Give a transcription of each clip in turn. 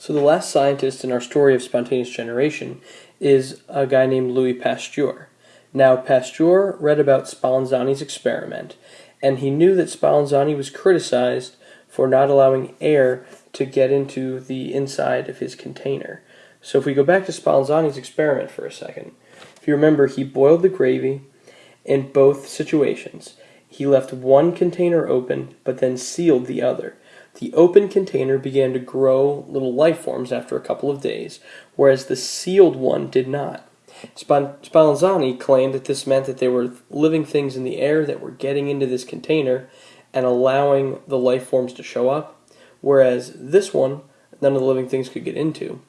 So the last scientist in our story of spontaneous generation is a guy named Louis Pasteur. Now, Pasteur read about Spallanzani's experiment, and he knew that Spallanzani was criticized for not allowing air to get into the inside of his container. So if we go back to Spallanzani's experiment for a second, if you remember, he boiled the gravy in both situations. He left one container open, but then sealed the other. The open container began to grow little life forms after a couple of days, whereas the sealed one did not. Spallanzani claimed that this meant that there were living things in the air that were getting into this container and allowing the life forms to show up, whereas this one, none of the living things could get into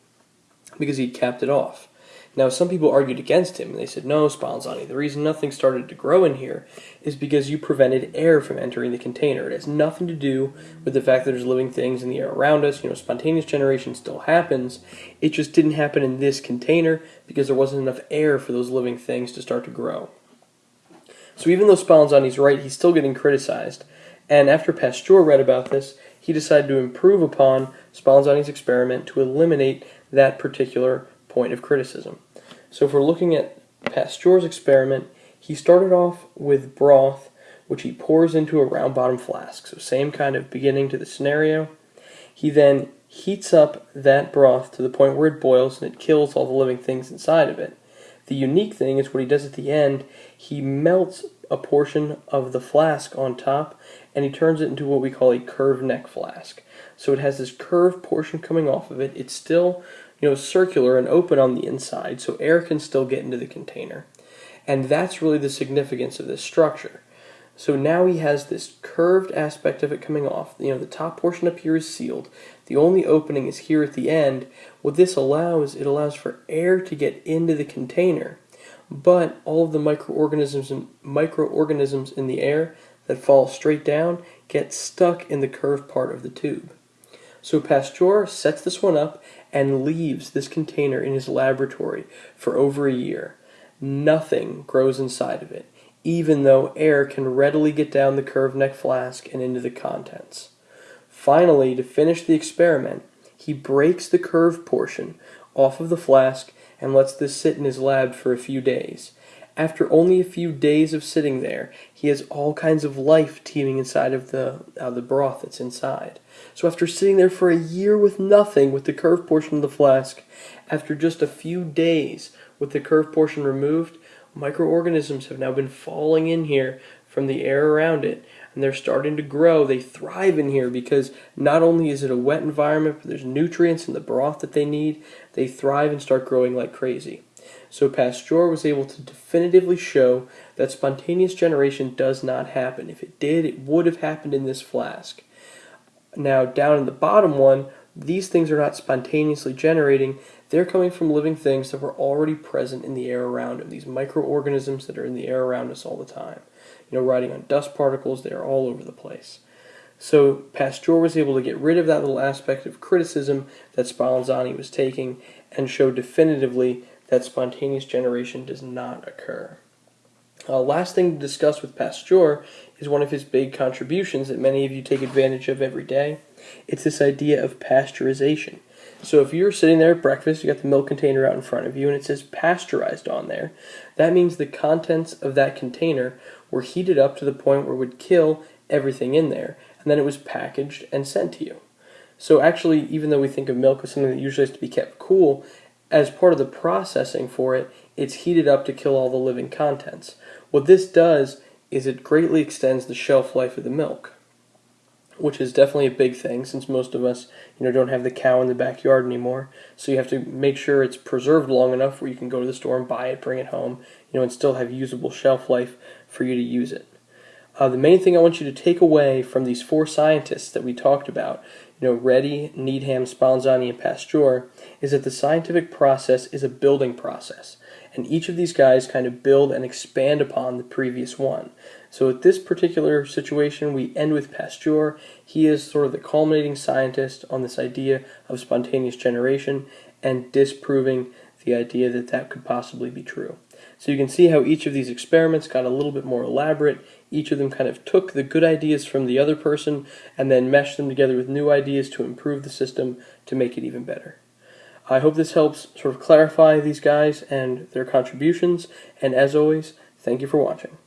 because he'd capped it off. Now, some people argued against him, and they said, no, Spallanzani, the reason nothing started to grow in here is because you prevented air from entering the container. It has nothing to do with the fact that there's living things in the air around us. You know, spontaneous generation still happens. It just didn't happen in this container because there wasn't enough air for those living things to start to grow. So even though Spallanzani's right, he's still getting criticized. And after Pasteur read about this, he decided to improve upon Spallanzani's experiment to eliminate that particular point of criticism. So if we're looking at Pasteur's experiment, he started off with broth, which he pours into a round bottom flask. So same kind of beginning to the scenario. He then heats up that broth to the point where it boils and it kills all the living things inside of it. The unique thing is what he does at the end, he melts a portion of the flask on top and he turns it into what we call a curved neck flask. So it has this curved portion coming off of it. It's still you know, circular and open on the inside, so air can still get into the container. And that's really the significance of this structure. So now he has this curved aspect of it coming off. You know, the top portion up here is sealed. The only opening is here at the end. What this allows, it allows for air to get into the container. But all of the microorganisms and microorganisms in the air that fall straight down get stuck in the curved part of the tube. So Pasteur sets this one up and leaves this container in his laboratory for over a year. Nothing grows inside of it, even though air can readily get down the curved neck flask and into the contents. Finally, to finish the experiment, he breaks the curved portion off of the flask and lets this sit in his lab for a few days. After only a few days of sitting there, he has all kinds of life teeming inside of the, uh, the broth that's inside. So after sitting there for a year with nothing, with the curved portion of the flask, after just a few days with the curved portion removed, microorganisms have now been falling in here from the air around it, and they're starting to grow. They thrive in here because not only is it a wet environment, but there's nutrients in the broth that they need. They thrive and start growing like crazy. So Pasteur was able to definitively show that spontaneous generation does not happen. If it did, it would have happened in this flask. Now, down in the bottom one, these things are not spontaneously generating. They're coming from living things that were already present in the air around them, these microorganisms that are in the air around us all the time. You know, riding on dust particles, they are all over the place. So Pasteur was able to get rid of that little aspect of criticism that Spallanzani was taking and show definitively that spontaneous generation does not occur. Uh, last thing to discuss with Pasteur is one of his big contributions that many of you take advantage of every day. It's this idea of pasteurization. So if you're sitting there at breakfast, you got the milk container out in front of you, and it says pasteurized on there, that means the contents of that container were heated up to the point where it would kill everything in there, and then it was packaged and sent to you. So actually, even though we think of milk as something that usually has to be kept cool, as part of the processing for it, it's heated up to kill all the living contents. What this does is it greatly extends the shelf life of the milk, which is definitely a big thing since most of us, you know, don't have the cow in the backyard anymore. So you have to make sure it's preserved long enough where you can go to the store and buy it, bring it home, you know, and still have usable shelf life for you to use it. Uh, the main thing I want you to take away from these four scientists that we talked about, know, Redi, Needham, Spallanzani, and Pasteur, is that the scientific process is a building process and each of these guys kind of build and expand upon the previous one. So at this particular situation, we end with Pasteur. He is sort of the culminating scientist on this idea of spontaneous generation and disproving the idea that that could possibly be true. So you can see how each of these experiments got a little bit more elaborate, Each of them kind of took the good ideas from the other person and then meshed them together with new ideas to improve the system to make it even better. I hope this helps sort of clarify these guys and their contributions, and as always, thank you for watching.